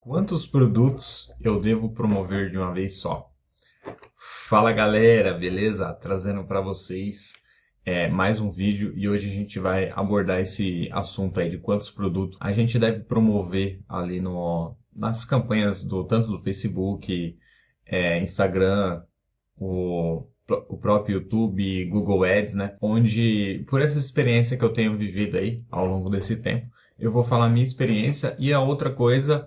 Quantos produtos eu devo promover de uma vez só? Fala galera, beleza? Trazendo para vocês é, mais um vídeo e hoje a gente vai abordar esse assunto aí de quantos produtos a gente deve promover ali no, nas campanhas do tanto do Facebook, é, Instagram, o, o próprio YouTube, Google Ads, né? Onde, por essa experiência que eu tenho vivido aí ao longo desse tempo, eu vou falar minha experiência e a outra coisa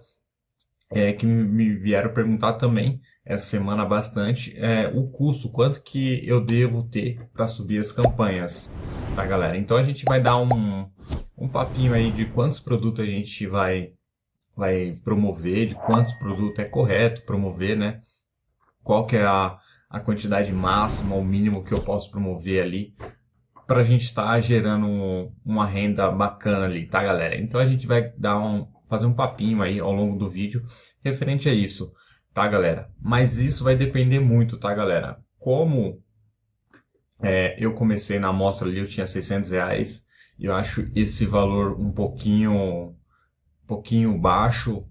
é, que me vieram perguntar também essa semana bastante é o custo, quanto que eu devo ter para subir as campanhas, tá galera? Então a gente vai dar um, um papinho aí de quantos produtos a gente vai, vai promover, de quantos produtos é correto promover, né? Qual que é a, a quantidade máxima ou mínimo que eu posso promover ali para a gente estar tá gerando uma renda bacana ali, tá galera? Então a gente vai dar um, fazer um papinho aí ao longo do vídeo referente a isso, tá galera? Mas isso vai depender muito, tá galera? Como é, eu comecei na amostra ali, eu tinha 600 reais, e eu acho esse valor um pouquinho, pouquinho baixo,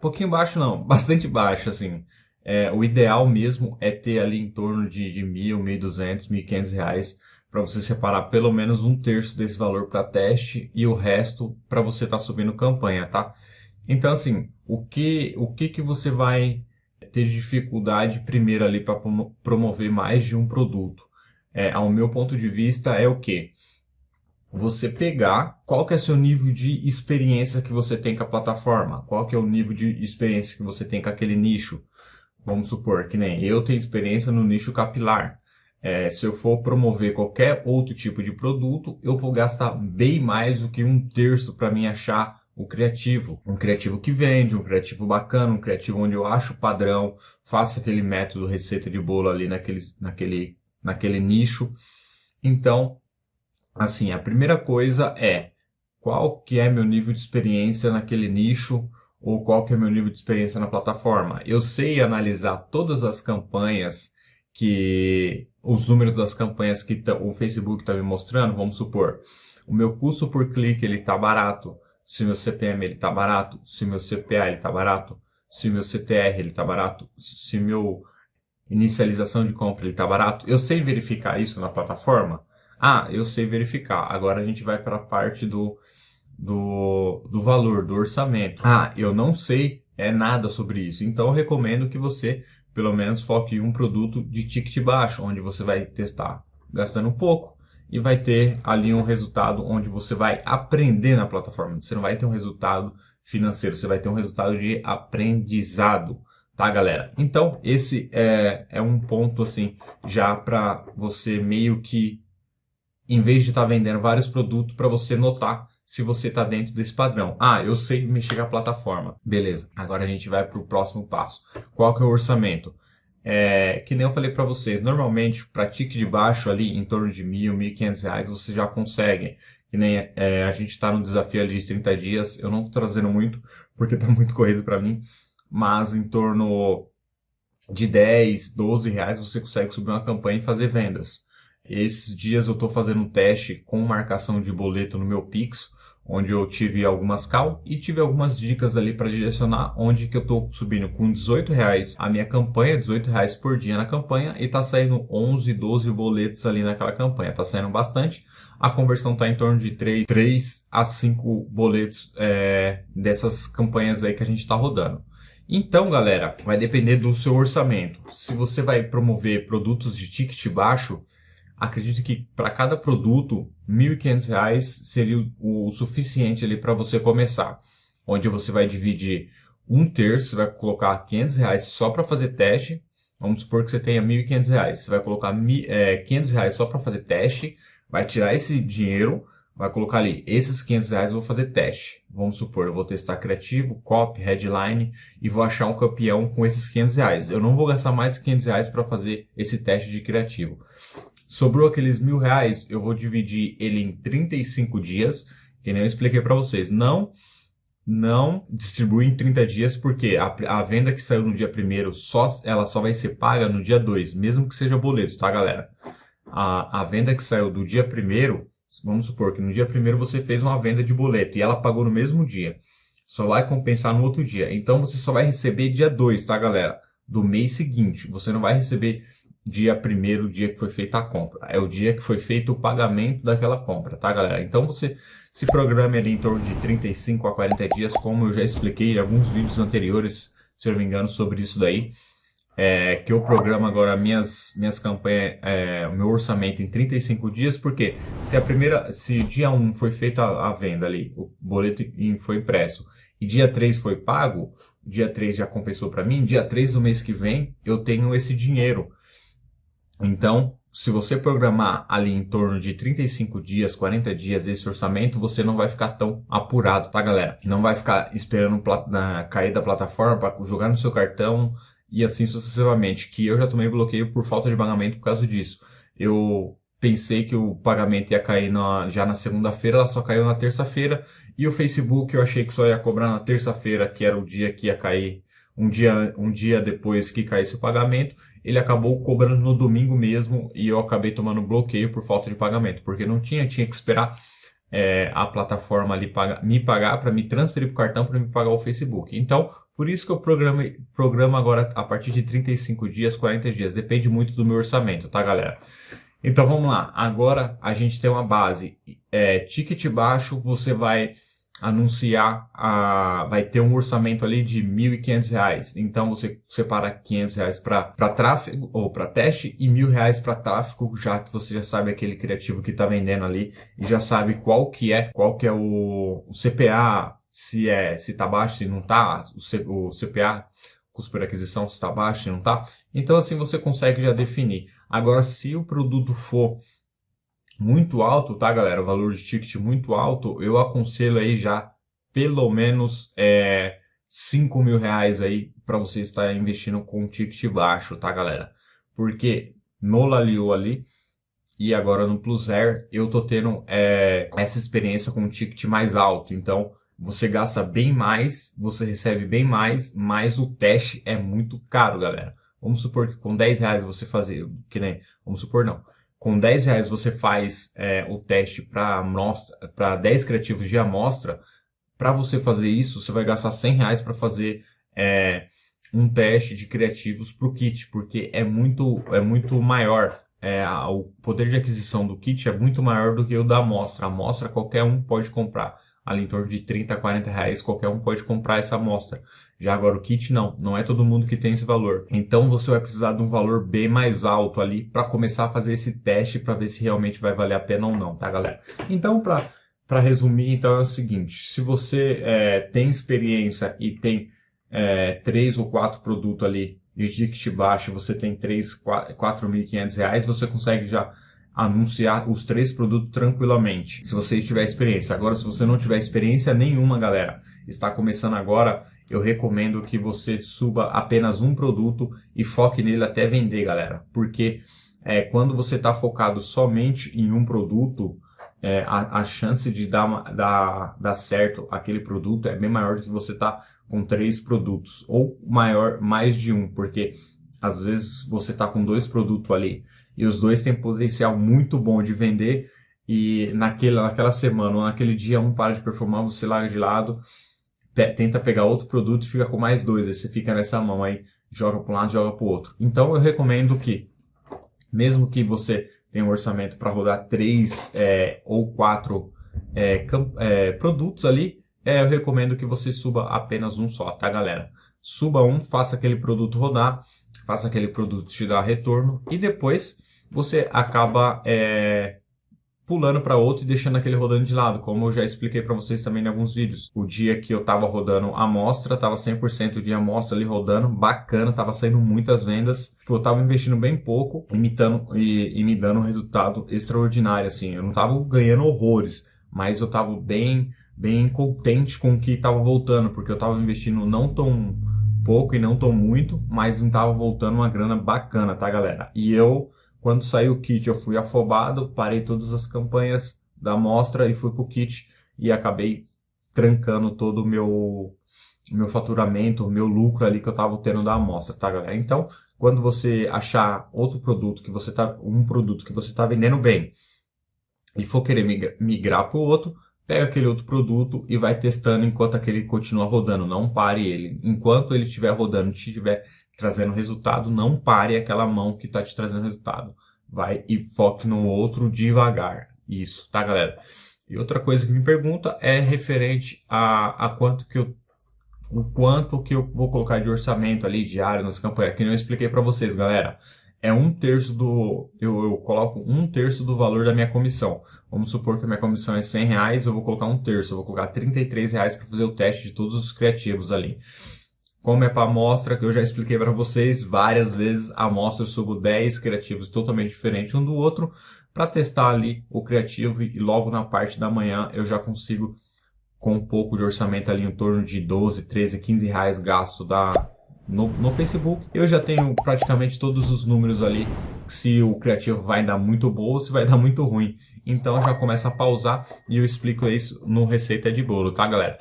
pouquinho baixo não, bastante baixo, assim. É, o ideal mesmo é ter ali em torno de, de mil, mil duzentos, mil quinhentos reais para você separar pelo menos um terço desse valor para teste e o resto para você estar tá subindo campanha, tá? Então, assim, o que, o que, que você vai ter dificuldade primeiro ali para promover mais de um produto? É, ao meu ponto de vista, é o que? Você pegar qual que é seu nível de experiência que você tem com a plataforma, qual que é o nível de experiência que você tem com aquele nicho. Vamos supor que nem eu tenho experiência no nicho capilar. É, se eu for promover qualquer outro tipo de produto, eu vou gastar bem mais do que um terço para mim achar o criativo. Um criativo que vende, um criativo bacana, um criativo onde eu acho padrão, faço aquele método receita de bolo ali naquele, naquele, naquele nicho. Então, assim, a primeira coisa é qual que é meu nível de experiência naquele nicho ou qual que é meu nível de experiência na plataforma. Eu sei analisar todas as campanhas que os números das campanhas que o Facebook está me mostrando, vamos supor, o meu custo por clique ele está barato, se meu CPM ele está barato, se meu CPA ele está barato, se meu CTR ele está barato, se meu inicialização de compra ele está barato, eu sei verificar isso na plataforma? Ah, eu sei verificar. Agora a gente vai para a parte do, do, do valor, do orçamento. Ah, eu não sei é nada sobre isso. Então eu recomendo que você pelo menos foque em um produto de ticket baixo, onde você vai testar gastando pouco e vai ter ali um resultado onde você vai aprender na plataforma. Você não vai ter um resultado financeiro, você vai ter um resultado de aprendizado, tá galera? Então esse é, é um ponto assim já para você meio que em vez de estar tá vendendo vários produtos para você notar se você está dentro desse padrão. Ah, eu sei mexer com a plataforma. Beleza, agora a gente vai para o próximo passo. Qual que é o orçamento? É, que nem eu falei para vocês, normalmente para tique de baixo ali, em torno de mil, mil e quinhentos reais, você já consegue. Que nem é, a gente está no desafio ali de 30 dias, eu não estou trazendo muito, porque está muito corrido para mim, mas em torno de 10, 12 reais você consegue subir uma campanha e fazer vendas. Esses dias eu estou fazendo um teste com marcação de boleto no meu Pix, onde eu tive algumas cal e tive algumas dicas ali para direcionar onde que eu estou subindo com 18 reais a minha campanha, 18 reais por dia na campanha e está saindo 11, 12 boletos ali naquela campanha, está saindo bastante. A conversão está em torno de 3, 3 a 5 boletos é, dessas campanhas aí que a gente está rodando. Então, galera, vai depender do seu orçamento. Se você vai promover produtos de ticket baixo, acredito que para cada produto, R$ 1.500 seria o, suficiente ali para você começar. Onde você vai dividir um terço, você vai colocar 500 reais só para fazer teste. Vamos supor que você tenha 1.500 reais. Você vai colocar é, 500 reais só para fazer teste, vai tirar esse dinheiro, vai colocar ali, esses 500 reais eu vou fazer teste. Vamos supor, eu vou testar criativo, copy, headline e vou achar um campeão com esses 500 reais. Eu não vou gastar mais 500 reais para fazer esse teste de criativo. Sobrou aqueles mil reais, eu vou dividir ele em 35 dias, que nem eu expliquei para vocês. Não não distribui em 30 dias, porque a, a venda que saiu no dia primeiro, só, ela só vai ser paga no dia 2, mesmo que seja boleto, tá galera? A, a venda que saiu do dia primeiro, vamos supor que no dia primeiro você fez uma venda de boleto e ela pagou no mesmo dia. só vai compensar no outro dia. Então você só vai receber dia 2, tá, galera? Do mês seguinte. Você não vai receber dia primeiro, dia que foi feita a compra. É o dia que foi feito o pagamento daquela compra, tá, galera? Então você se programe ali em torno de 35 a 40 dias, como eu já expliquei em alguns vídeos anteriores, se eu não me engano, sobre isso daí. É, que eu programo agora minhas, minhas campanhas, é, o meu orçamento em 35 dias, porque se a primeira, se dia 1 foi feita a, a venda ali, o boleto foi impresso, e dia 3 foi pago, dia 3 já compensou para mim, dia 3 do mês que vem eu tenho esse dinheiro. Então, se você programar ali em torno de 35 dias, 40 dias esse orçamento, você não vai ficar tão apurado, tá galera? Não vai ficar esperando cair da plataforma para jogar no seu cartão e assim sucessivamente, que eu já tomei bloqueio por falta de pagamento por causa disso. Eu pensei que o pagamento ia cair na, já na segunda-feira, ela só caiu na terça-feira, e o Facebook eu achei que só ia cobrar na terça-feira, que era o dia que ia cair, um dia, um dia depois que caísse o pagamento, ele acabou cobrando no domingo mesmo e eu acabei tomando bloqueio por falta de pagamento, porque não tinha, tinha que esperar é, a plataforma ali paga, me pagar para me transferir para o cartão para me pagar o Facebook. Então, por isso que eu programo, agora a partir de 35 dias, 40 dias, depende muito do meu orçamento, tá galera? Então vamos lá, agora a gente tem uma base, é, ticket baixo, você vai anunciar, a, vai ter um orçamento ali de R$ 1.500. Então você separa 500 reais para tráfego ou para teste e R$ 1.000 para tráfego, já que você já sabe aquele criativo que está vendendo ali e já sabe qual que é, qual que é o, o CPA, se é se está baixo, se não está, o, o CPA, custo por aquisição, se está baixo, se não está. Então assim você consegue já definir. Agora se o produto for muito alto, tá, galera? O valor de ticket muito alto, eu aconselho aí já pelo menos é, 5 mil reais aí para você estar investindo com um ticket baixo, tá, galera? Porque no Lalio ali e agora no Plus Air eu tô tendo é, essa experiência com um ticket mais alto. Então você gasta bem mais, você recebe bem mais, mas o teste é muito caro, galera. Vamos supor que com 10 reais você fazer, que nem, vamos supor não, com 10 reais você faz é, o teste para 10 criativos de amostra, para você fazer isso, você vai gastar 100 reais para fazer é, um teste de criativos para o kit, porque é muito, é muito maior. É, o poder de aquisição do kit é muito maior do que o da amostra. A amostra qualquer um pode comprar. Ali em torno de 30, 40 reais, qualquer um pode comprar essa amostra. Já agora o kit não, não é todo mundo que tem esse valor. Então você vai precisar de um valor bem mais alto ali para começar a fazer esse teste para ver se realmente vai valer a pena ou não, tá galera? Então para para resumir, então é o seguinte, se você é, tem experiência e tem é, três ou quatro produtos ali de ticket baixo, você tem 3, 4.500 reais, você consegue já anunciar os três produtos tranquilamente, se você tiver experiência. Agora, se você não tiver experiência nenhuma, galera, está começando agora, eu recomendo que você suba apenas um produto e foque nele até vender, galera. Porque é, quando você está focado somente em um produto, é, a, a, chance de dar, dar, dar certo aquele produto é bem maior do que você tá com três produtos. Ou maior, mais de um, porque às vezes você está com dois produtos ali e os dois têm potencial muito bom de vender e naquele, naquela semana ou naquele dia um para de performar, você larga de lado tenta pegar outro produto e fica com mais dois. Aí você fica nessa mão aí, joga para um lado, joga para o outro. Então eu recomendo que, mesmo que você tenha um orçamento para rodar três é, ou quatro é, é, produtos ali, é, eu recomendo que você suba apenas um só, tá galera? Suba um, faça aquele produto rodar, faça aquele produto te dar retorno e depois você acaba é, pulando para outro e deixando aquele rodando de lado, como eu já expliquei para vocês também em alguns vídeos. O dia que eu estava rodando a amostra, estava 100% de amostra ali rodando, bacana, estava saindo muitas vendas. Tipo, eu estava investindo bem pouco, imitando e, e me dando um resultado extraordinário, assim. Eu não estava ganhando horrores, mas eu estava bem, bem contente com o que estava voltando, porque eu estava investindo não tão pouco e não tão muito, mas estava voltando uma grana bacana, tá, galera? E eu quando saiu o kit, eu fui afobado, parei todas as campanhas da amostra e fui para o kit e acabei trancando todo o meu, meu faturamento, o meu lucro ali que eu estava tendo da amostra, tá, galera? Então, quando você achar outro produto que você tá, um produto que você está vendendo bem e for querer migrar para o outro, pega aquele outro produto e vai testando enquanto aquele continua rodando. Não pare ele. Enquanto ele estiver rodando, estiver trazendo resultado, não pare aquela mão que está te trazendo resultado. Vai e foque no outro devagar. Isso, tá, galera? E outra coisa que me pergunta é referente a, a quanto que eu o quanto que eu vou colocar de orçamento ali diário nas campanhas, que eu expliquei para vocês, galera. É um terço do. Eu, eu, coloco um terço do valor da minha comissão. Vamos supor que a minha comissão é 100 reais, eu vou colocar um terço, eu vou colocar 33 reais para fazer o teste de todos os criativos ali. Como é para amostra, que eu já expliquei para vocês várias vezes, amostra eu subo 10 criativos totalmente diferentes um do outro para testar ali o criativo e logo na parte da manhã eu já consigo com um pouco de orçamento ali em torno de 12, 13, 15 reais gasto da, no, no Facebook. Eu já tenho praticamente todos os números ali, se o criativo vai dar muito bom ou se vai dar muito ruim. Então já começa a pausar e eu explico isso no Receita de Bolo, tá galera?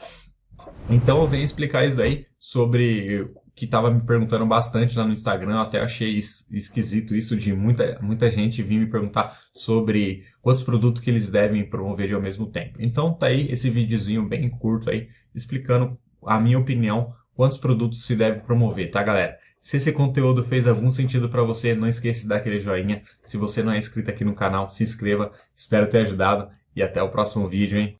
Então eu venho explicar isso daí sobre que estava me perguntando bastante lá no Instagram, até achei esquisito isso de muita, muita gente vir me perguntar sobre quantos produtos que eles devem promover ao mesmo tempo. Então tá aí esse videozinho bem curto aí, explicando a minha opinião, quantos produtos se deve promover, tá galera? Se esse conteúdo fez algum sentido para você, não esqueça de dar aquele joinha. Se você não é inscrito aqui no canal, se inscreva. Espero ter ajudado e até o próximo vídeo, hein?